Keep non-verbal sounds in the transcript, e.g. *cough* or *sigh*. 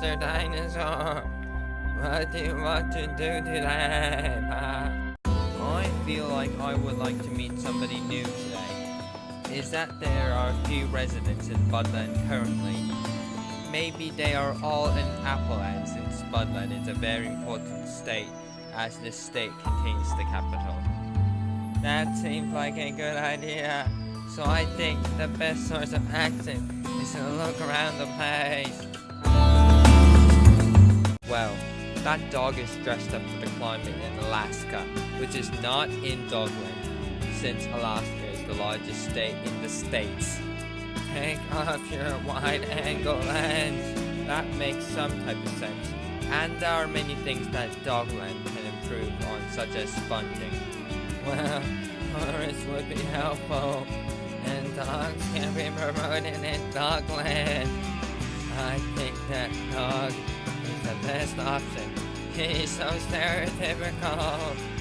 Mr. Dinosaur. What do you want to do today, I feel like I would like to meet somebody new today. Is that there are few residents in Budland currently. Maybe they are all in Appleland since Budland is a very important state as this state contains the capital. That seems like a good idea. So I think the best source of action is to look around the place. That dog is dressed up for the climate in Alaska, which is not in Dogland, since Alaska is the largest state in the states. Take off your wide-angle lens. That makes some type of sense. And there are many things that Dogland can improve on, such as sponging. Well, tourists would be helpful, and dogs can be promoted in Dogland. I think that is the option. *laughs* He's so stereotypical.